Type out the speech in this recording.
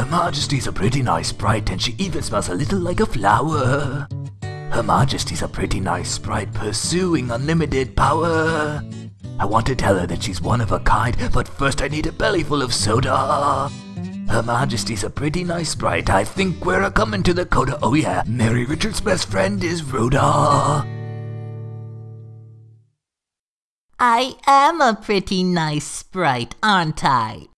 Her Majesty's a pretty nice sprite, and she even smells a little like a flower. Her Majesty's a pretty nice sprite, pursuing unlimited power. I want to tell her that she's one of a kind, but first I need a bellyful of soda. Her Majesty's a pretty nice sprite. I think we're a coming to the coda. Oh yeah, Mary Richards' best friend is Rhoda. I am a pretty nice sprite, aren't I?